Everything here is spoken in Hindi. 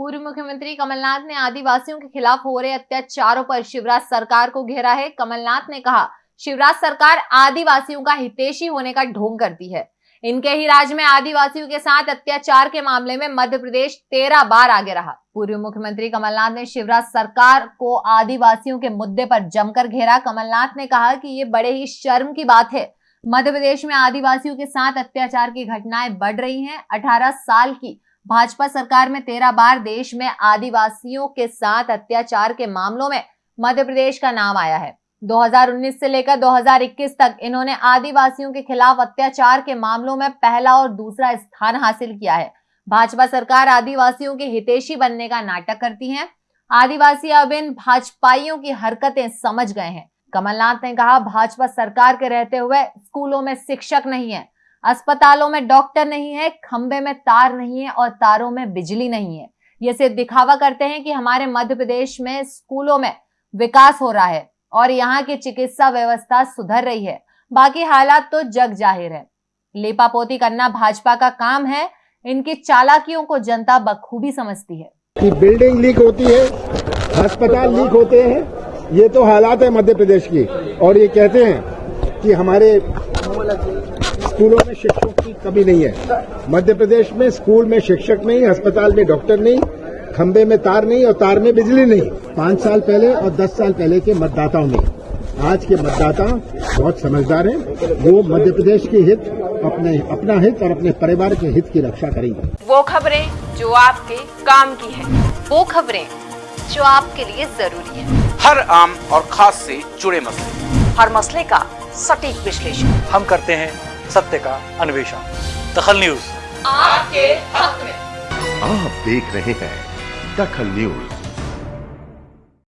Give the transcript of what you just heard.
पूर्व मुख्यमंत्री कमलनाथ ने आदिवासियों के खिलाफ हो रहे अत्याचारों पर शिवराज सरकार को घेरा है। कमलनाथ ने कहा, शिवराज सरकार आदिवासियों का हितेशी होने का ढोंग करती है। इनके ही राज में आदिवासियों के साथ अत्याचार के मामले में मध्य प्रदेश तेरह बार आगे रहा। पूर्व मुख्यमंत्री कमलनाथ ने शिवराज सरकार को आदिवासियों के मुद्दे पर जमकर घेरा। कमलनाथ ने कहा कि ये बड़े ही शर्म की बात है। मध्य प्रदेश में आदिवासियों के साथ अत्याचार की घटनाएँ बढ़ रही हैं। 18 साल की भाजपा सरकार में तेरह बार देश में आदिवासियों के साथ अत्याचार के मामलों में मध्य प्रदेश का नाम आया है। 2019 से लेकर 2021 तक इन्होंने आदिवासियों के खिलाफ अत्याचार के मामलों में पहला और दूसरा स्थान हासिल किया है। भाजपा सरकार आदिवासियों के हितेशी बनने का नाटक करती है। आदिवासी अब इन भाजपाइयों की हरकतें समझ गए हैं। कमलनाथ ने कहा, भाजपा सरकार के रहते हुए स्कूलों में शिक्षक नहीं है अस्पतालों में डॉक्टर नहीं है, खंबे में तार नहीं है और तारों में बिजली नहीं है। ये सिर्फ़ दिखावा करते हैं कि हमारे मध्य प्रदेश में स्कूलों में विकास हो रहा है और यहाँ की चिकित्सा व्यवस्था सुधर रही है। बाकी हालात तो जग ज़ाहिर है। लेपापोती करना भाजपा का काम है। इनकी चालाकियों को जनता बखूबी समझती है। कि बिल्डिंग लीक होती है, अस्पताल लीक होते हैं, ये तो हालात है मध्य प्रदेश की। और ये कहते हैं कि हमारे स्कूलों में शिक्षकों की कमी नहीं है। मध्य प्रदेश में स्कूल में शिक्षक नहीं अस्पताल में डॉक्टर नहीं खंबे में तार नहीं और तार में बिजली नहीं। पाँच साल पहले और दस साल पहले के मतदाताओं में। आज के मतदाता बहुत समझदार हैं। वो मध्य प्रदेश के हित अपने अपना हित और अपने परिवार के हित की रक्षा करेंगे। वो खबरें जो आपके काम की है। वो खबरें जो आपके लिए ज़रूरी है। हर आम और खास से जुड़े मसले। हर मसले का सटीक विश्लेषण। हम करते हैं सत्य का अन्वेषण। दखल न्यूज़। आपके हक में। आप देख रहे हैं दखल न्यूज़।